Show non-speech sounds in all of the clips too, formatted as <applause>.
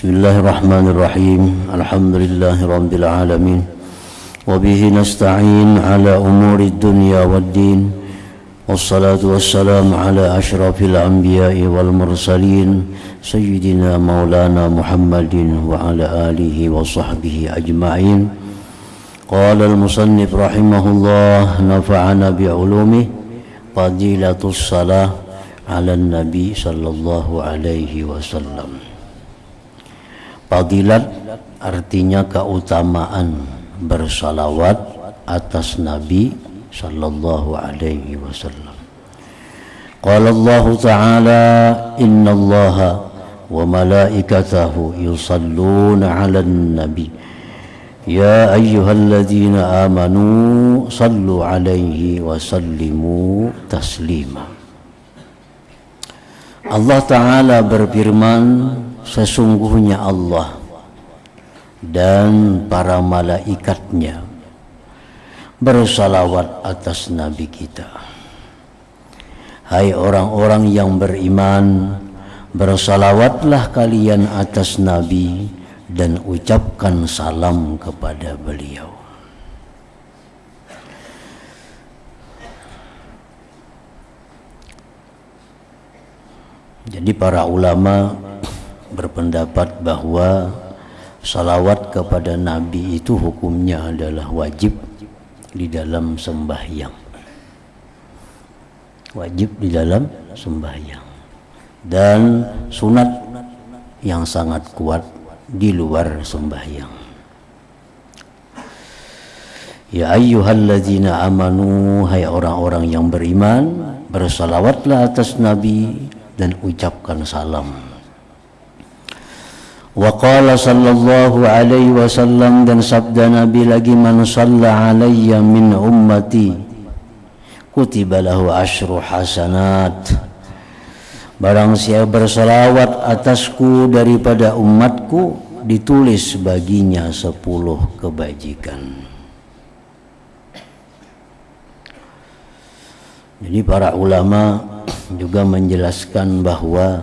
بسم الله الرحمن الرحيم. الحمد لله رب العالمين. وبه نستعين على أمور الدنيا والدين. والصلاة والسلام على أشرف الأنبياء والمرسلين سيدنا مولانا محمد وعلى آله وصحبه أجمعين. قال المصنف رحمه الله نفعنا بعلومه. فضيلة الصلاة على النبي صلى الله عليه وسلم. Fadilat artinya keutamaan bersalawat atas Nabi sallallahu alaihi wasallam. Qala Allah Ta'ala inna Allah wa malaikatahu yusalluna 'alan nabi Ya ayyuhalladzina amanu sallu alaihi wa sallimu taslima Allah Ta'ala berfirman sesungguhnya Allah dan para malaikatnya bersalawat atas Nabi kita. Hai orang-orang yang beriman, bersalawatlah kalian atas Nabi dan ucapkan salam kepada beliau. Jadi para ulama berpendapat bahwa salawat kepada Nabi itu hukumnya adalah wajib di dalam sembahyang. Wajib di dalam sembahyang. Dan sunat yang sangat kuat di luar sembahyang. Ya ayyuhalladzina amanu hai orang-orang yang beriman bersalawatlah atas nabi dan ucapkan salam. Wa qala sallallahu alaihi wasallam dan sabda Nabi lagi man shalla alayya min ummati kutiba lahu asyru hasanat. Barang siapa bersalawat atasku daripada umatku ditulis baginya sepuluh kebajikan. Jadi para ulama juga menjelaskan bahwa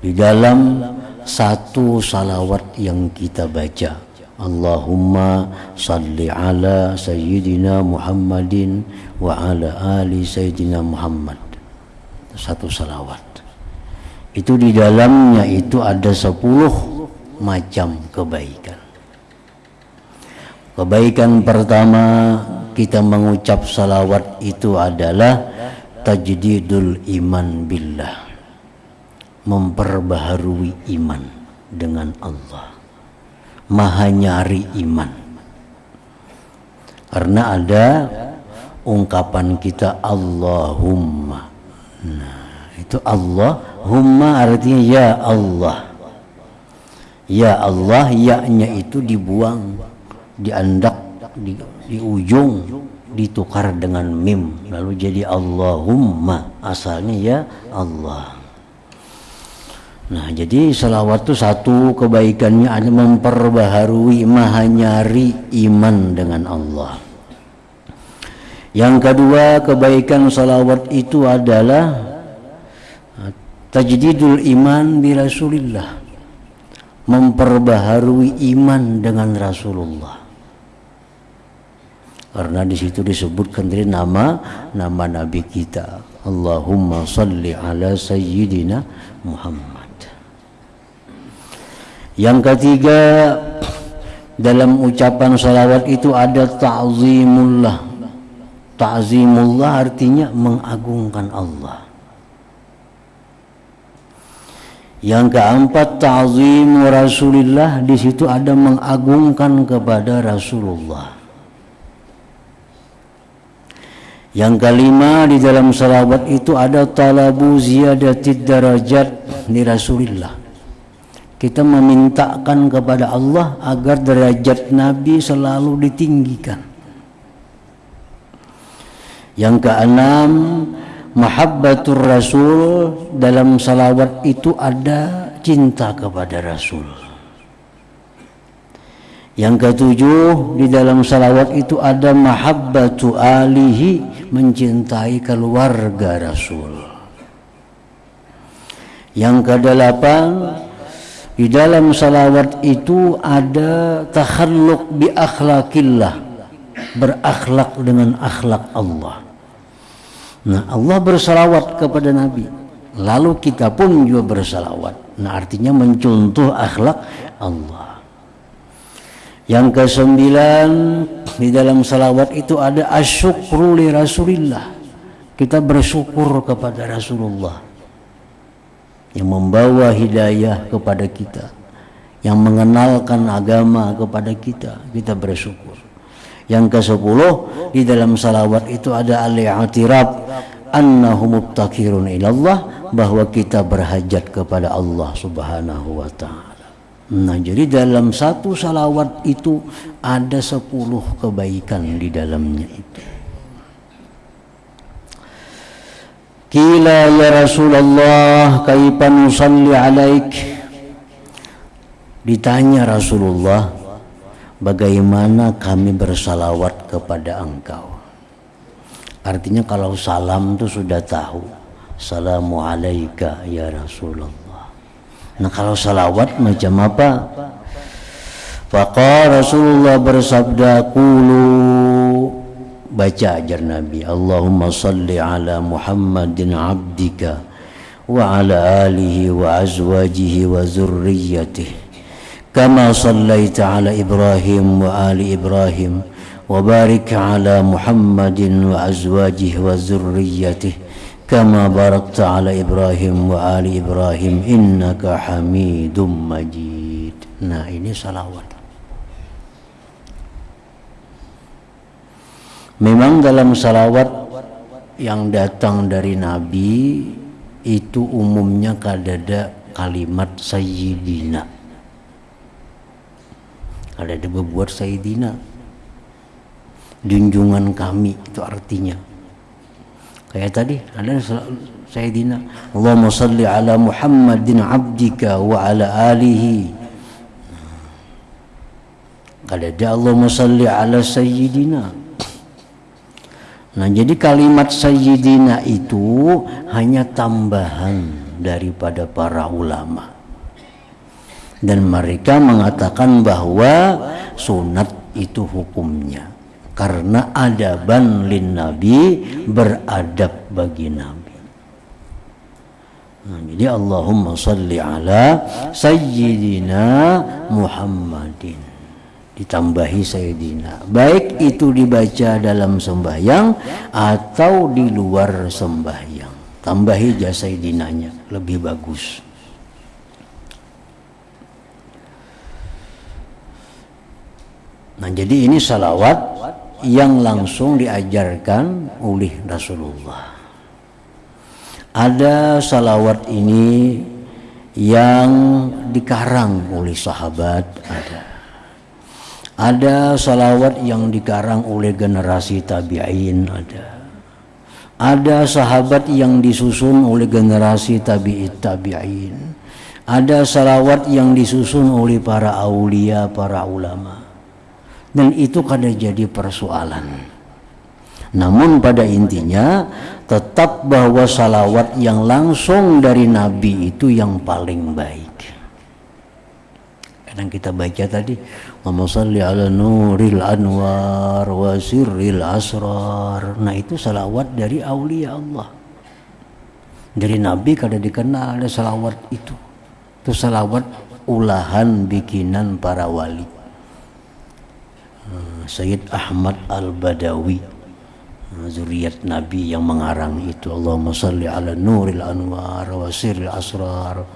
di dalam satu salawat yang kita baca Allahumma salli ala sayyidina Muhammadin wa ala ali sayyidina Muhammad. Satu salawat. Itu di dalamnya itu ada sepuluh macam kebaikan. Kebaikan pertama kita mengucap salawat itu adalah tajdidul iman billah. Memperbaharui iman dengan Allah. Maha nyari iman. Karena ada ungkapan kita Allahumma. Nah itu Allahumma artinya ya Allah. Ya Allah ya-nya itu dibuang diandak di, di ujung ditukar dengan mim lalu jadi Allahumma asalnya ya Allah Nah jadi salawat itu satu kebaikannya ada memperbaharui maha nyari iman dengan Allah. Yang kedua kebaikan salawat itu adalah tajdidul iman bi Rasulillah. Memperbaharui iman dengan Rasulullah. Karena di situ disebutkan dari nama nama Nabi kita. Allahumma salli ala sayyidina Muhammad. Yang ketiga dalam ucapan salawat itu ada ta'zimullah. Ta'zimullah artinya mengagungkan Allah. Yang keempat ta'zim Rasulullah di situ ada mengagungkan kepada Rasulullah. Yang kelima di dalam salawat itu ada talabu ziyadatid darajat di Rasulullah kita memintakan kepada Allah agar derajat Nabi selalu ditinggikan. Yang keenam, mahabbatur Rasul dalam salawat itu ada cinta kepada Rasul. Yang ketujuh, di dalam salawat itu ada mahabbatu alihi mencintai keluarga Rasul. Yang kedelapan, di dalam salawat itu ada takhalluk bi akhlakillah berakhlak dengan akhlak Allah. Nah Allah bersalawat kepada Nabi lalu kita pun juga bersalawat. Nah artinya mencontoh akhlak Allah yang kesembilan di dalam salawat itu ada asyukru li Rasulillah. Kita bersyukur kepada Rasulullah yang membawa hidayah kepada kita yang mengenalkan agama kepada kita. Kita bersyukur. Yang ke sepuluh di dalam salawat itu ada al-i'tirab annahu mubtakirun ilallah bahwa kita berhajat kepada Allah subhanahu wa ta'ala nah jadi dalam satu salawat itu ada sepuluh kebaikan di dalamnya itu. Kila ya Rasulullah kaifa nusalli alaik? Ditanya Rasulullah bagaimana kami bersalawat kepada engkau? Artinya kalau salam itu sudah tahu. Assalamu alaika ya Rasulullah Nah kalau salawat macam apa? Faqala Rasulullah bersabda Kulu baca ajar Nabi Allahumma salli ala Muhammadin abdika wa ala alihi wa azwajihi wa zurriyyatihi kama sallaita ala Ibrahim wa ali Ibrahim wa barik ala Muhammadin wa azwajihi wa zurriyyatihi كما باركت على إبراهيم وآل إبراهيم إنك حميد مجيد nah ini salawat Memang dalam salawat yang datang dari Nabi itu umumnya kadada kalimat Sayyidina. Ada berbuat Sayyidina. Junjungan kami itu artinya. Kayak tadi ada Sayyidina. Allahumma salli ala Muhammadin abdika wa ala alihi. Kadada Allahumma salli ala Sayyidina. Nah jadi kalimat Sayyidina itu hanya tambahan daripada para ulama. Dan mereka mengatakan bahwa sunat itu hukumnya. Karena adaban lin Nabi beradab bagi Nabi. Nah, jadi Allahumma salli ala Sayyidina Muhammadin. Ditambahi Sayyidina. Baik itu dibaca dalam sembahyang atau di luar sembahyang. Tambahi jasa Sayyidinanya lebih bagus. Nah jadi ini salawat yang langsung diajarkan oleh Rasulullah ada salawat ini yang dikarang oleh sahabat ada ada salawat yang dikarang oleh generasi tabi'in ada. Ada sahabat yang disusun oleh generasi tabi'it tabi'in. Ada salawat yang disusun oleh para aulia, para ulama. Dan itu kadang jadi persoalan. Namun pada intinya tetap bahwa salawat yang langsung dari Nabi itu yang paling baik. Kadang kita baca tadi salli ala nuril anwar wa sirril asrar. Nah itu salawat dari aulia Allah. Dari Nabi kada dikenal ada salawat itu. Itu salawat ulahan bikinan para wali. Hmm, Sayyid Ahmad Al-Badawi. Hmm, zuriat Nabi yang mengarang itu. Allahumma salli ala nuril anwar wa sirril asrar.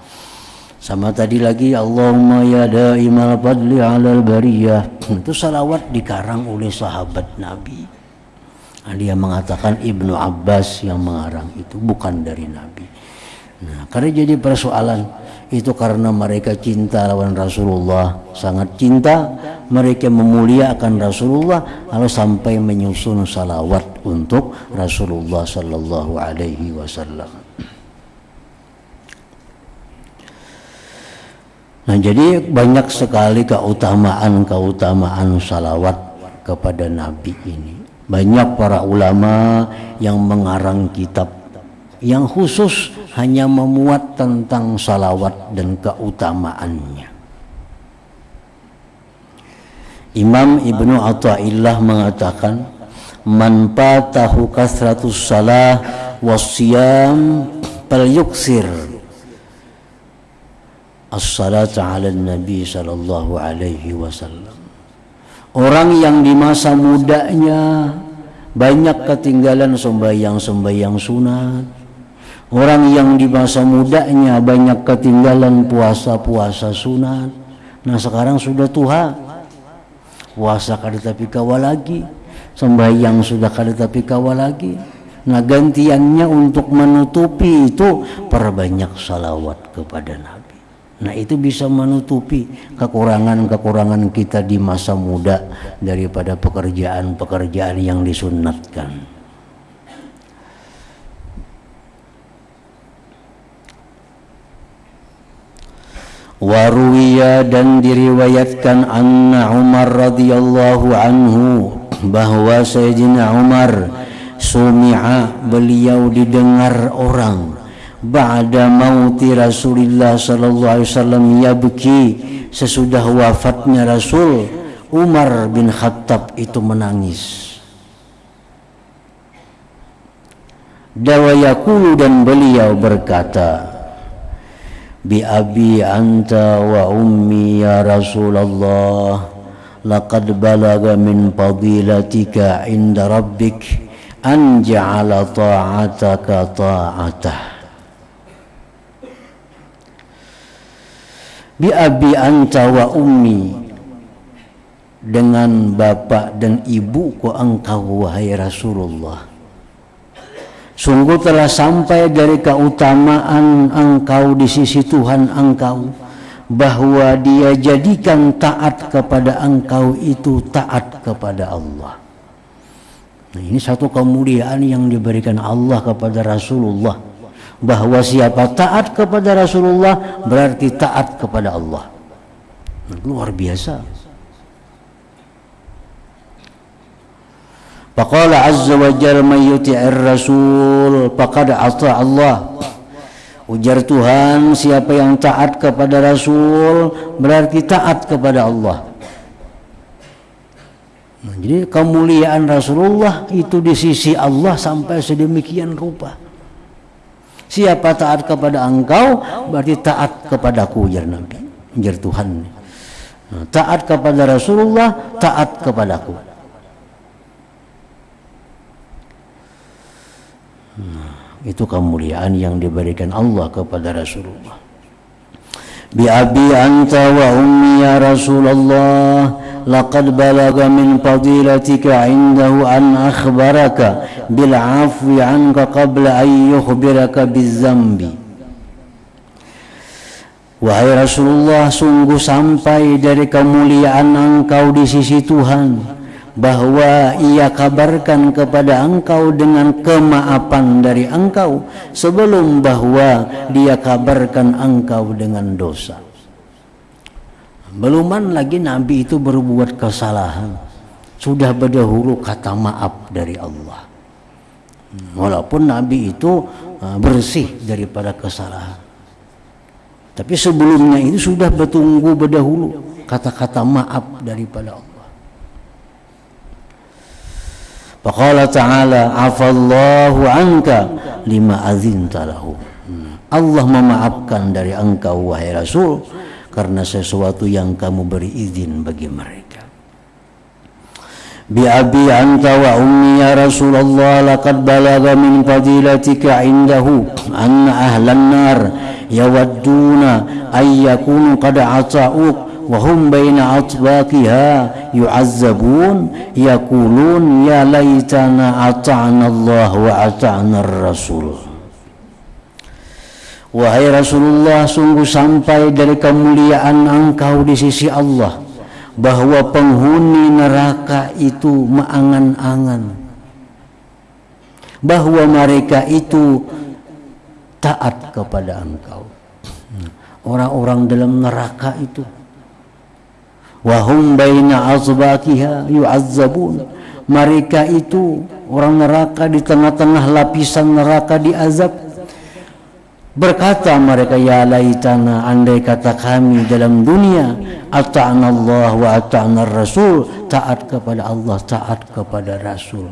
Sama tadi lagi Allahumma ya daimal fadli alal bariyah. <clears throat> Itu salawat dikarang oleh sahabat Nabi. Dia mengatakan Ibnu Abbas yang mengarang itu bukan dari Nabi. Nah karena jadi persoalan itu karena mereka cinta lawan Rasulullah. Sangat cinta. Mereka memuliakan Rasulullah. Lalu sampai menyusun salawat untuk Rasulullah sallallahu alaihi wasallam. Nah jadi banyak sekali keutamaan-keutamaan salawat kepada Nabi ini. Banyak para ulama yang mengarang kitab yang khusus hanya memuat tentang salawat dan keutamaannya. Imam Ibnu Athaillah mengatakan man patahu kasratus salah wasyam falyuksir. As-salatu ala nabi sallallahu alaihi wasallam. Orang yang di masa mudanya banyak ketinggalan sembahyang-sembahyang sunat orang yang di masa mudanya banyak ketinggalan puasa-puasa sunat. Nah sekarang sudah tua puasa kada tapi kawal lagi. Sembahyang sudah kada tapi kawal lagi. Nah gantiannya untuk menutupi itu perbanyak salawat kepada Nabi. Nah itu bisa menutupi kekurangan-kekurangan kita di masa muda daripada pekerjaan-pekerjaan yang disunatkan Waruwiya dan diriwayatkan anna Umar radhiyallahu anhu bahwa Sayyidina Umar sumi'a beliau didengar orang. Ba'da mauti Rasulullah sallallahu alaihi wasallam yabki sesudah wafatnya Rasul Umar bin Khattab itu menangis. Dawayakulu dan beliau berkata Bi abi anta wa ummi ya Rasulullah laqad balaga min fadilatika inda rabbik an ja'ala ta'ataka ta'atah. Bi abi anta wa ummi. Dengan bapak dan ibuku engkau wahai Rasulullah sungguh telah sampai dari keutamaan engkau di sisi Tuhan engkau bahwa dia jadikan taat kepada engkau itu taat kepada Allah. Nah, ini satu kemuliaan yang diberikan Allah kepada Rasulullah bahwa siapa taat kepada Rasulullah berarti taat kepada Allah. Nah, luar biasa. Faqala azza wa jalla may yuti'ir rasul faqad ata Allah. Ujar Tuhan, siapa yang taat kepada Rasul berarti taat kepada Allah. Nah, jadi kemuliaan Rasulullah itu di sisi Allah sampai sedemikian rupa. Siapa taat kepada engkau berarti taat kepadaku ujar Nabi, ujar Tuhan. Nah, taat kepada Rasulullah, taat kepadaku. Nah, itu kemuliaan yang diberikan Allah kepada Rasulullah. Bi abi anta wa ummi ya Rasulullah laqad balaga min fadilatika indahu an akhbaraka bil afwi anka qabla an yukhbiraka bizambi. Wahai Rasulullah sungguh sampai dari kemuliaan engkau di sisi Tuhan bahwa ia kabarkan kepada engkau dengan kemaafan dari engkau sebelum bahwa dia kabarkan engkau dengan dosa. Beluman lagi Nabi itu berbuat kesalahan. Sudah berdahulu kata maaf dari Allah. Walaupun Nabi itu uh, bersih daripada kesalahan. Tapi sebelumnya itu sudah bertunggu berdahulu kata-kata maaf daripada Allah. Faqala ta'ala afallahu anka lima azinta lahu. Allah memaafkan dari engkau wahai Rasul karena sesuatu yang kamu beri izin bagi mereka. Bi abi anta wa ummi ya Rasulullah laqad balaga min fadilatika indahu anna ahlan nar yawadduna ay yakunu qad ata'uk وهم بين أطباقها يعذبون يقولون يا ليتنا أطعنا الله وأطعنا الرسول Wahai Rasulullah sungguh sampai dari kemuliaan engkau di sisi Allah bahwa penghuni neraka itu mengangan-angan bahwa mereka itu taat kepada engkau orang-orang dalam neraka itu wahum baina azbakiha yu'azzabun mereka itu orang neraka di tengah-tengah lapisan neraka diazab Berkata mereka ya laitana andai kata kami dalam dunia ata'na Allah wa ata'na Rasul taat kepada Allah taat kepada Rasul.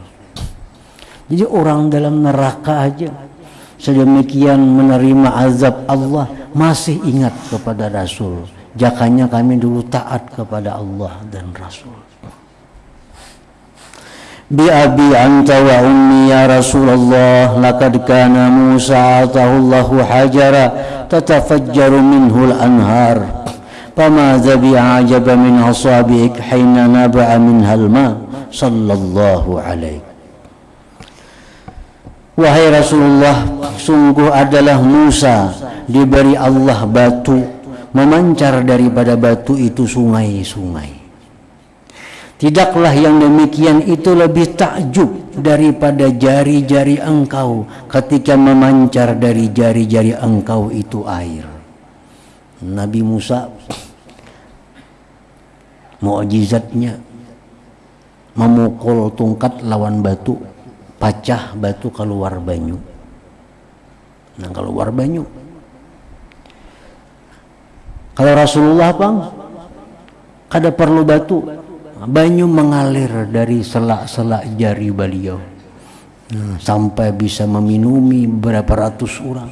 Jadi orang dalam neraka aja sedemikian menerima azab Allah masih ingat kepada Rasul. Jakanya kami dulu taat kepada Allah dan Rasul. Bi abi anta wa ummi ya Rasulullah laqad kana Musa atahullahu hajara tatafajjaru minhu al-anhar fama dhabi'a ajaba min asabik hayna naba'a minha al-ma sallallahu alaihi Wahai Rasulullah, sungguh adalah Musa diberi Allah batu memancar daripada batu itu sungai-sungai. Tidaklah yang demikian itu lebih takjub daripada jari-jari engkau ketika memancar dari jari-jari engkau itu air. Nabi Musa mukjizatnya memukul tungkat lawan batu, pecah batu keluar banyu. Nah, keluar banyu. Kalau Rasulullah bang, kada perlu batu, banyu mengalir dari selak-selak jari beliau. Nah, sampai bisa meminumi berapa ratus orang.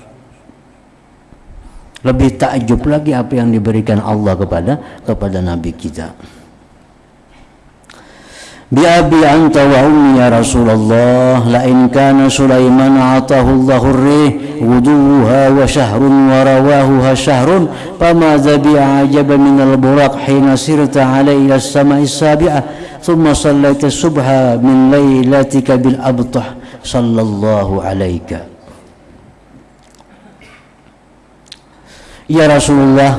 Lebih takjub lagi apa yang diberikan Allah kepada kepada Nabi kita بأبي أنت وأمي يا رسول الله لئن كان سليمان أعطاه الله الريح غدوها وشهر ورواهها شهر فماذا بأعجب من البراق حين سرت عليه إلى السماء السابعة ثم صليت الصبح من ليلتك بالأبطح. صلى الله عليك. Ya Rasulullah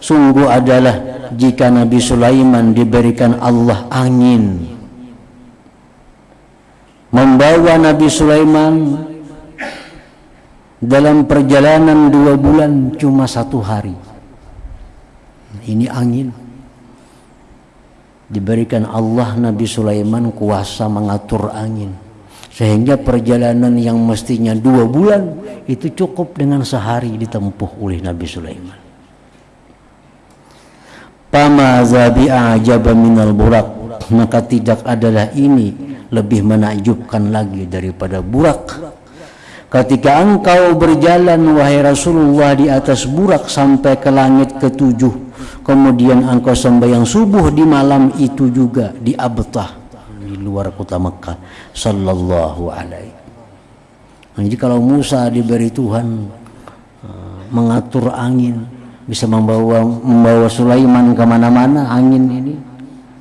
sungguh adalah jika Nabi Sulaiman diberikan Allah angin membawa Nabi Sulaiman dalam perjalanan dua bulan cuma satu hari. Ini angin. Diberikan Allah Nabi Sulaiman kuasa mengatur angin. Sehingga perjalanan yang mestinya dua bulan itu cukup dengan sehari ditempuh oleh Nabi Sulaiman Pama zabi ajaba minal burak? Maka tidak adalah ini lebih menakjubkan lagi daripada burak. Ketika engkau berjalan wahai Rasulullah di atas burak sampai ke langit ketujuh kemudian engkau sembahyang subuh di malam itu juga di Abtah di luar kota Mekah. Sallallahu alaihi. Jadi kalau Musa diberi Tuhan uh, mengatur angin bisa membawa membawa Sulaiman ke mana-mana angin ini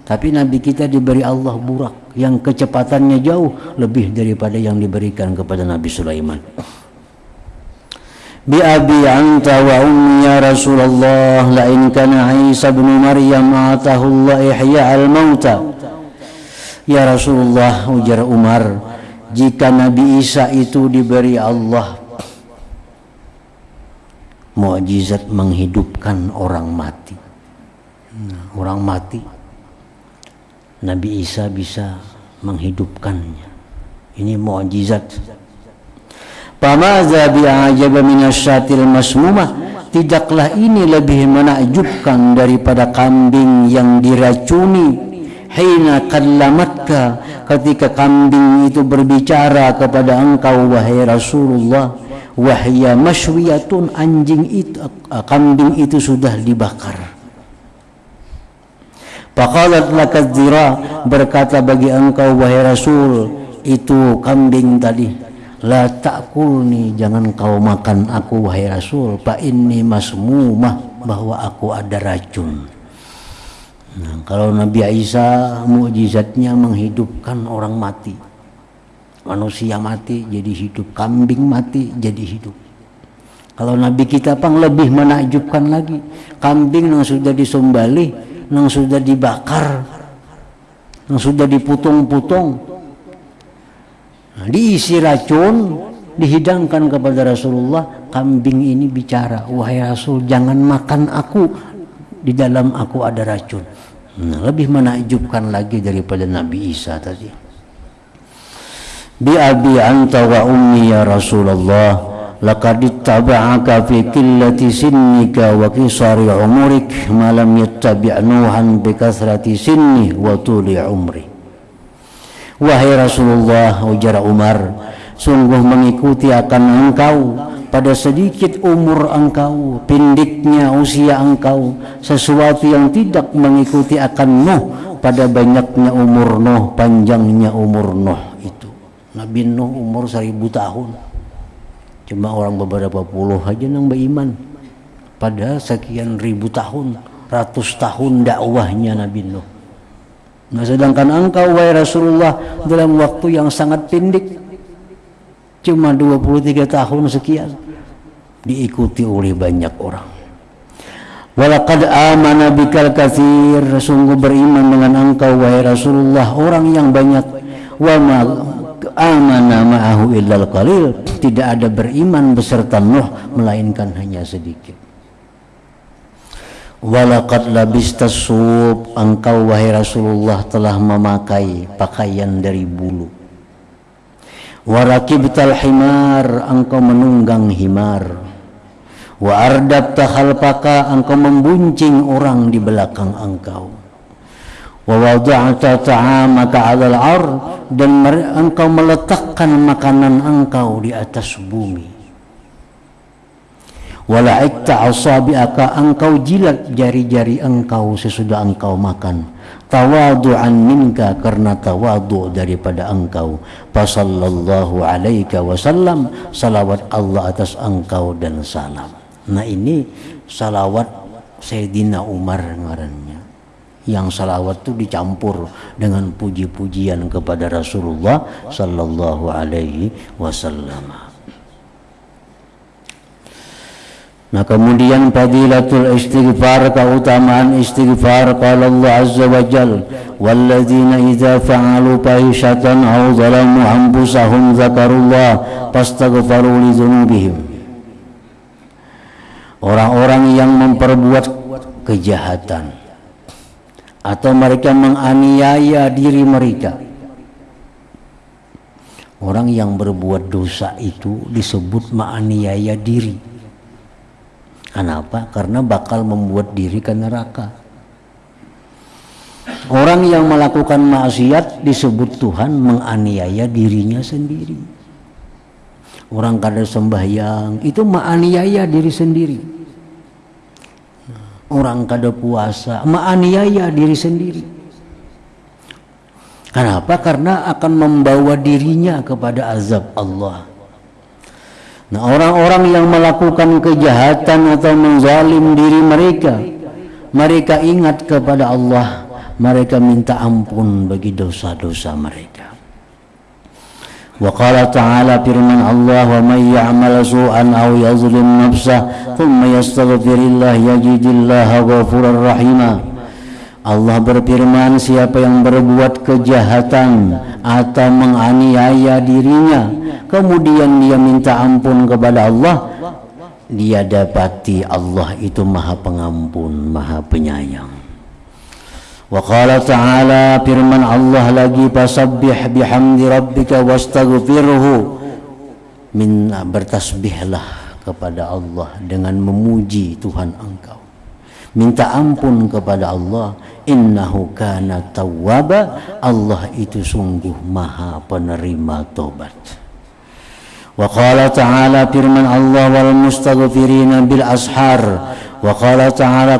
tapi Nabi kita diberi Allah burak yang kecepatannya jauh lebih daripada yang diberikan kepada Nabi Sulaiman. Bi abi anta wa ummi ya Rasulullah la in kana Isa bin Maryam atahu Allah ihya al mauta. Ya Rasulullah ujar Umar jika Nabi Isa itu diberi Allah mukjizat menghidupkan orang mati. Nah, orang mati Nabi Isa bisa menghidupkannya. Ini mukjizat. Pamaza bi'ajaba minasyatil masmumah Tidaklah ini lebih menakjubkan daripada kambing yang diracuni Hina kallamatka ketika kambing itu berbicara kepada engkau wahai Rasulullah Wahya masywiyatun anjing itu kambing itu sudah dibakar Faqalat lakat zira berkata bagi engkau wahai Rasul itu kambing tadi la takulni jangan kau makan aku wahai Rasul fa inni masmumah bahwa aku ada racun. Nah, kalau Nabi Isa mukjizatnya menghidupkan orang mati. Manusia mati jadi hidup, kambing mati jadi hidup. Kalau Nabi kita pang lebih menakjubkan lagi. Kambing yang sudah disumbali yang sudah dibakar yang sudah diputung-putung nah, diisi racun dihidangkan kepada Rasulullah kambing ini bicara wahai Rasul jangan makan aku di dalam aku ada racun nah, lebih menakjubkan lagi daripada Nabi Isa tadi bi abi anta wa ummi ya Rasulullah laqad ittaba'aka fi qillati sinnika wa qisari umurik ma lam yattabi' nuhan bi kasrati sinni wa tuli umri wahai Rasulullah ujar Umar sungguh mengikuti akan engkau pada sedikit umur engkau, pendeknya usia engkau, sesuatu yang tidak mengikuti akan Nuh pada banyaknya umur Nuh, panjangnya umur Nuh. Nabi Nuh umur seribu tahun. Cuma orang beberapa puluh aja nang beriman. Pada sekian ribu tahun, ratus tahun dakwahnya Nabi Nuh. Nah sedangkan engkau wahai Rasulullah dalam waktu yang sangat pendek cuma 23 tahun sekian diikuti oleh banyak orang walaqad amana bikal kathir sungguh beriman dengan engkau wahai Rasulullah orang yang banyak wa amana ma'ahu illal qalil. Tidak ada beriman beserta Nuh melainkan hanya sedikit. Walaqad labista sub engkau wahai Rasulullah telah memakai pakaian dari bulu. Warakibtal himar. Engkau menunggang himar. Wa ardabta khalfaka. Engkau membuncing orang di belakang engkau wa ta'amaka 'alal ar dan engkau meletakkan makanan engkau di atas bumi. wala'ikta asabi'aka engkau jilat jari-jari engkau sesudah engkau makan. tawadu'an minka karena tawadu daripada engkau. fasallallahu alaika wasallam salawat Allah atas engkau dan salam. Nah ini salawat Sayyidina Umar ngarannya yang salawat itu dicampur dengan puji-pujian kepada Rasulullah sallallahu alaihi wasallam. Nah kemudian fadilatul istighfar keutamaan istighfar qala Allah azza wa jal walladzina idza fa'alu fahishatan aw zalamu anfusahum dzakarullah fastaghfaru li dzunubihim. Orang-orang yang memperbuat kejahatan atau mereka menganiaya diri mereka Orang yang berbuat dosa itu disebut menganiaya diri Kenapa? Karena bakal membuat diri ke neraka. Orang yang melakukan maksiat disebut Tuhan menganiaya dirinya sendiri. Orang kada sembahyang itu menganiaya diri sendiri. Orang kada puasa menganiaya diri sendiri. Kenapa? Karena akan membawa dirinya kepada azab Allah. Nah orang-orang yang melakukan kejahatan atau menzalim diri mereka Mereka ingat kepada Allah Mereka minta ampun bagi dosa-dosa mereka Wa qala ta'ala firman Allah wa may ya'mal su'an aw yazlim nafsah thumma yastaghfirillah yajidillaha ghafurar rahima Allah berfirman siapa yang berbuat kejahatan atau menganiaya dirinya kemudian dia minta ampun kepada Allah dia dapati Allah itu maha pengampun maha penyayang wa qala ta'ala firman Allah lagi fasabbih bihamdi rabbika wastaghfirhu. Min bertasbihlah kepada Allah dengan memuji Tuhan engkau. Minta ampun kepada Allah. Innahu kana tawwaba. Allah itu sungguh maha penerima tobat وقال تعالى firman Allah wal mustaghfirina bil ashar وقال تعالى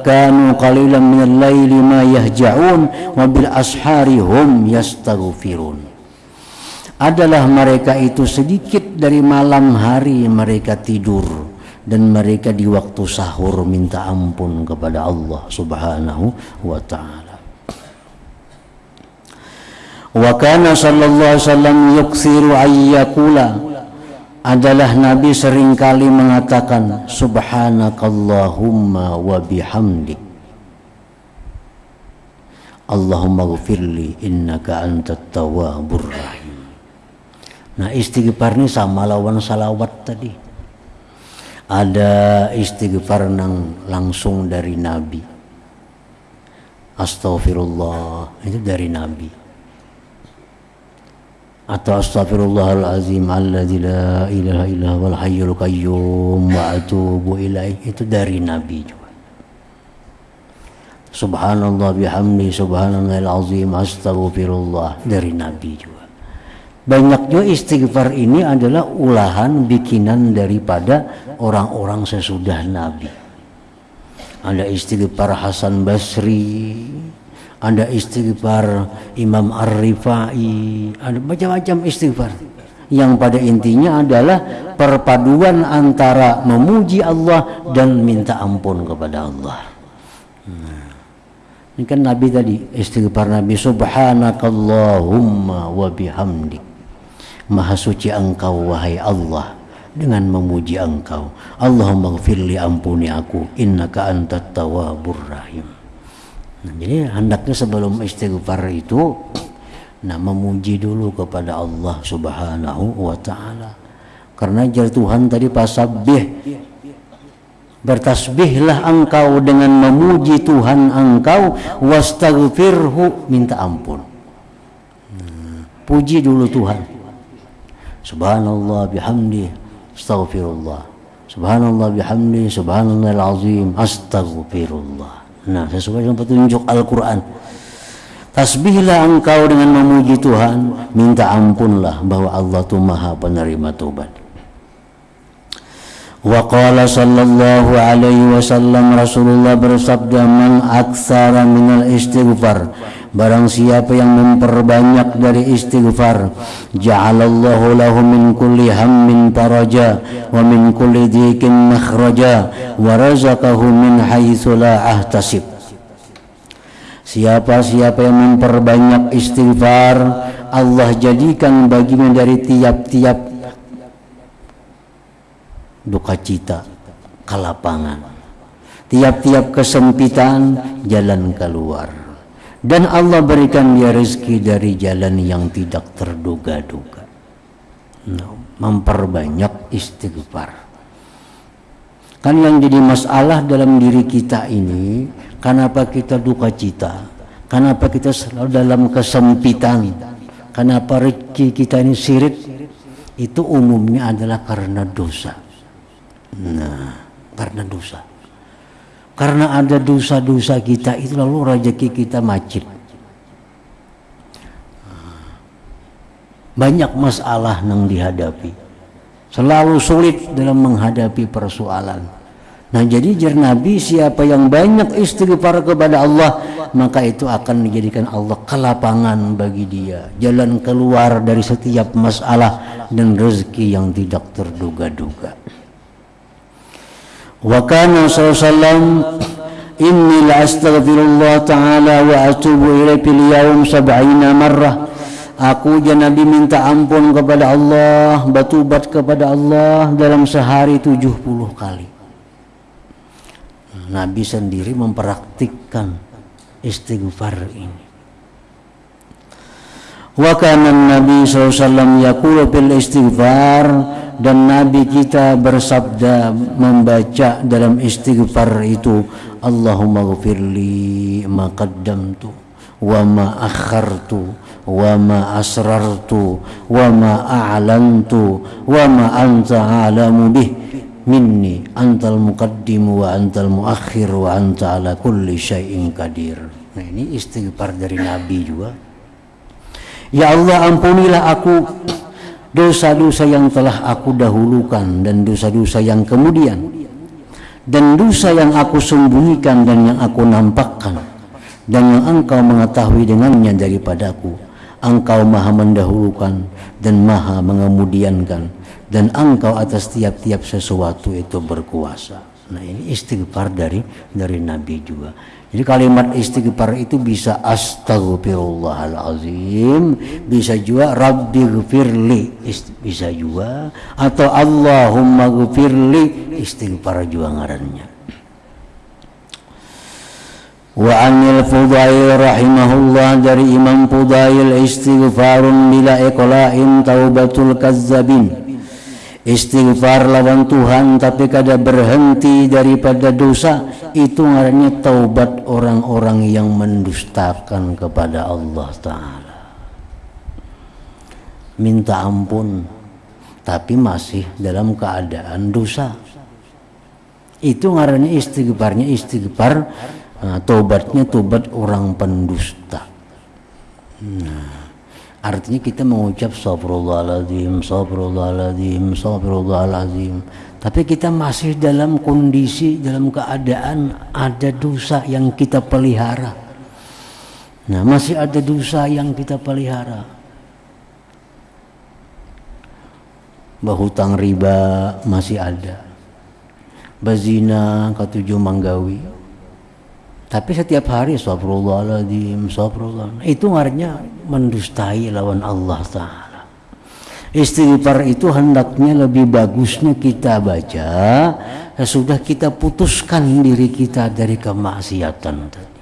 كانوا قليلا من الليل ما يهجعون وبالأسحار هم يستغفرون adalah mereka itu sedikit dari malam hari mereka tidur dan mereka di waktu sahur minta ampun kepada Allah Subhanahu wa taala wa kana sallallahu alaihi wasallam yuksiru ayyakula adalah Nabi sering kali mengatakan subhanakallahumma wa bihamdik. Allahumma gfirli innaka antat tawwabur rahim. Nah istighfar ini sama lawan salawat tadi. Ada istighfar nang langsung dari Nabi. Astaghfirullah itu dari Nabi atau astagfirullahalazim alladzi la ilaha illa wal hayyul qayyum wa atubu ilaih. Itu dari nabi juga. Subhanallah bihamdi subhanallahil azim astagfirullah dari nabi juga. Banyak juga istighfar ini adalah ulahan bikinan daripada orang-orang sesudah nabi. Ada istighfar Hasan Basri ada istighfar Imam Ar-Rifai, ada macam-macam istighfar. Yang pada intinya adalah perpaduan antara memuji Allah dan minta ampun kepada Allah. Nah, ini kan Nabi tadi istighfar Nabi Subhanakallahumma wa bihamdik. Maha suci engkau wahai Allah dengan memuji engkau. Allahumma gfirli ampuni aku innaka antat tawwabur rahim. Nah, jadi hendaknya sebelum istighfar itu nah memuji dulu kepada Allah Subhanahu wa taala. Karena jar Tuhan tadi pasabih bertasbihlah engkau dengan memuji Tuhan engkau wastaghfirhu minta ampun. Nah, puji dulu Tuhan. Subhanallah bihamdi astaghfirullah. Subhanallah bihamdi subhanallahil azim astaghfirullah. Nah, sesuai dengan petunjuk Al-Quran. Tasbihlah engkau dengan memuji Tuhan, minta ampunlah bahwa Allah itu maha penerima tobat. Wa qala sallallahu alaihi wasallam Rasulullah bersabda man aktsara minal istighfar Barang siapa yang memperbanyak dari istighfar Ja'alallahu lahu min kulli hammin faraja Wa min kulli dikin makhraja Wa razaqahu min haitsu la ahtasib. Siapa-siapa yang memperbanyak istighfar Allah jadikan baginya dari tiap-tiap duka cita kelapangan. Tiap-tiap kesempitan jalan keluar dan Allah berikan dia rezeki dari jalan yang tidak terduga-duga. Nah, memperbanyak istighfar. Kan yang jadi masalah dalam diri kita ini kenapa kita duka cita? Kenapa kita selalu dalam kesempitan? Kenapa rezeki kita ini sirit itu umumnya adalah karena dosa. Nah, karena dosa. Karena ada dosa-dosa kita itu lalu rezeki kita macet. Banyak masalah yang dihadapi. Selalu sulit dalam menghadapi persoalan. Nah jadi jar Nabi siapa yang banyak istighfar kepada Allah maka itu akan menjadikan Allah kelapangan bagi dia jalan keluar dari setiap masalah dan rezeki yang tidak terduga-duga. Wa kana sallallahu inni la astaghfirullah ta'ala wa atubu ilaihi fil yaum sab'ina marrah Aku dan Nabi minta ampun kepada Allah, batubat kepada Allah dalam sehari 70 kali. Nabi sendiri mempraktikkan istighfar ini. Wa kana Nabi sallallahu alaihi wasallam yaqulu bil istighfar dan Nabi kita bersabda membaca dalam istighfar itu Allahumma ghafirli ma qaddamtu wa ma akhartu wa ma asrartu wa ma a'lantu wa ma anta a'lamu bih. Minni antal muqaddim wa antal muakhir wa anta ala kulli syai'in qadir. Nah ini istighfar dari Nabi juga. Ya Allah ampunilah aku dosa-dosa yang telah aku dahulukan dan dosa-dosa yang kemudian. Dan dosa yang aku sembunyikan dan yang aku nampakkan. Dan yang engkau mengetahui dengannya daripadaku. Engkau maha mendahulukan dan maha mengemudiankan. Dan engkau atas tiap-tiap sesuatu itu berkuasa. Nah ini istighfar dari dari Nabi juga jadi kalimat istighfar itu bisa astagfirullahalazim, bisa juga rabbi gfirli, bisa juga atau Allahumma gfirli, istighfar juga ngarannya. Wa anil Fudail rahimahullah dari Imam Fudail istighfarun bila iqla'in taubatul kazzabin istighfar lawan Tuhan tapi kada berhenti daripada dosa itu ngarannya taubat orang-orang yang mendustakan kepada Allah taala. Minta ampun tapi masih dalam keadaan dosa. Itu ngarannya istighfarnya istighfar nah, tobatnya tobat orang pendusta. Nah artinya kita mengucap sabrullahaladzim sabrullahaladzim sabrullahaladzim tapi kita masih dalam kondisi dalam keadaan ada dosa yang kita pelihara. Nah masih ada dosa yang kita pelihara. Bahutang riba masih ada. Bazina ketujuh manggawi tapi setiap hari astagfirullahaladzim astagfirullah. Itu artinya mendustai lawan Allah Ta'ala. Istighfar itu hendaknya lebih bagusnya kita baca sudah kita putuskan diri kita dari kemaksiatan tadi.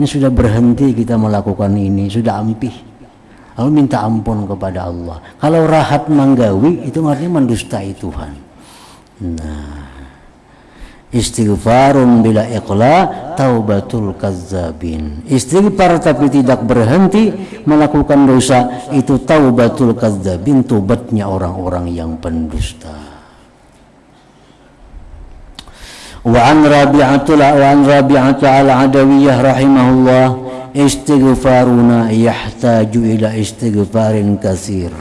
Ini sudah berhenti kita melakukan ini sudah ampih. Lalu minta ampun kepada Allah. Kalau rahat manggawi itu artinya mendustai Tuhan. Nah istighfarun bila iqla taubatul kazzabin. Istighfar tapi tidak berhenti melakukan dosa itu taubatul kazzabin tobatnya orang-orang yang pendusta. Wa an rabi'atul wa an rabi'atul al-adawiyah rahimahullah istighfaruna yahtaju ila istighfarin kasir.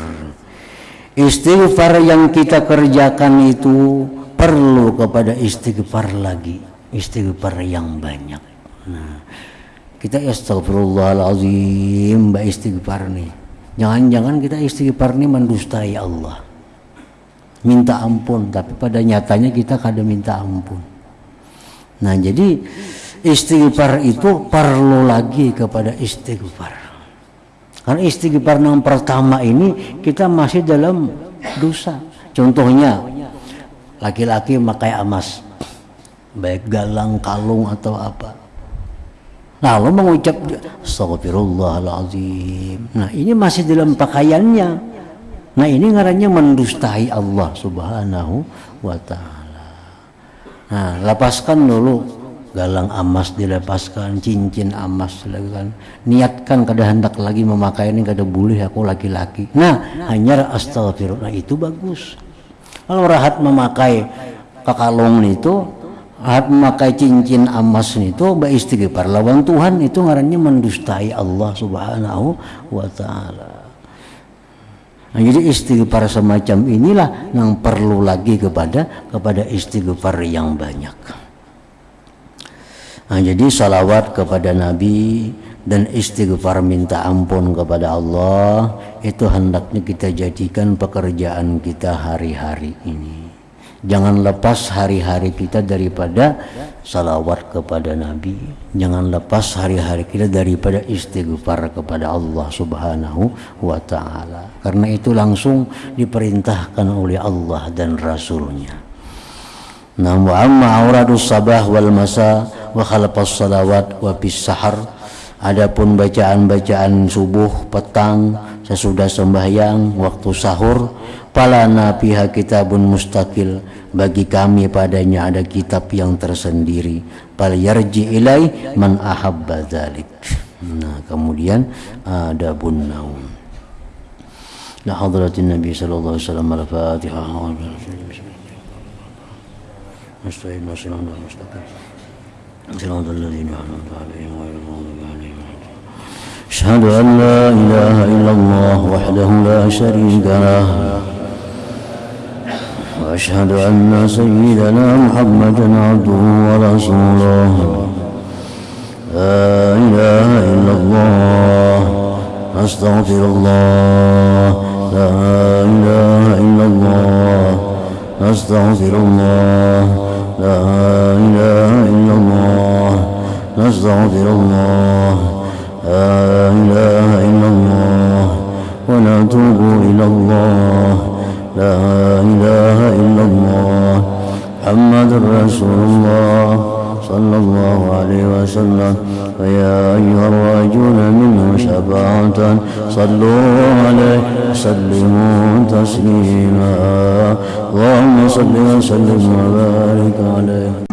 Istighfar yang kita kerjakan itu perlu kepada istighfar lagi istighfar yang banyak. Nah kita astagfirullahalazim mbak istighfar nih. Jangan-jangan kita istighfar nih mendustai Allah. Minta ampun tapi pada nyatanya kita kada minta ampun. Nah jadi istighfar itu perlu lagi kepada istighfar. Karena istighfar yang pertama ini kita masih dalam dosa. Contohnya laki-laki memakai emas. Baik galang kalung atau apa. Lalu mengucap astagfirullahaladzim nah ini masih dalam pakaiannya. Nah ini ngarannya mendustai Allah subhanahu wa ta'ala. Nah lepaskan dulu galang emas dilepaskan cincin emas dilakukan niatkan kada hendak lagi memakai ini kada boleh aku laki-laki. Nah hanya astagfirullah itu bagus kalau rahat memakai kakalong itu rahat memakai cincin emas itu baik istighfar lawan Tuhan itu ngarannya mendustai Allah subhanahu wa ta'ala Nah, jadi istighfar semacam inilah yang perlu lagi kepada kepada istighfar yang banyak. Nah, jadi salawat kepada Nabi dan istighfar minta ampun kepada Allah itu hendaknya kita jadikan pekerjaan kita hari-hari ini. Jangan lepas hari-hari kita daripada salawat kepada Nabi. Jangan lepas hari-hari kita daripada istighfar kepada Allah Subhanahu wa taala. Karena itu langsung diperintahkan oleh Allah dan Rasulnya. Nah, amma auradus sabah wal masa wa khalaqas salawat wa bis sahar Adapun bacaan-bacaan subuh, petang, sesudah sembahyang, waktu sahur, palana piha kitabun mustaqil, bagi kami padanya ada kitab yang tersendiri. Pala yarji ilai man ahabba dhalik. Nah, kemudian ada bunnaum. La hadratin Nabi sallallahu alaihi wasallam al-Fatihah. Mustaqim, mustaqim, mustaqim. Siratal ladzina an'amta أشهد أن لا إله إلا الله وحده لا شريك له وأشهد أن سيدنا محمدا عبده ورسوله. لا إله إلا الله أستغفر الله. لا إله إلا الله أستغفر الله. لا إله إلا الله نستغفر الله. لا إله إلا الله ونتوب إلى الله. لا إله إلا الله. محمد رسول الله صلى الله عليه وسلم. فيا أيها الراجون منه شفاعة صلوا عليه وسلموا تسليما. اللهم صل وسلم وبارك عليه.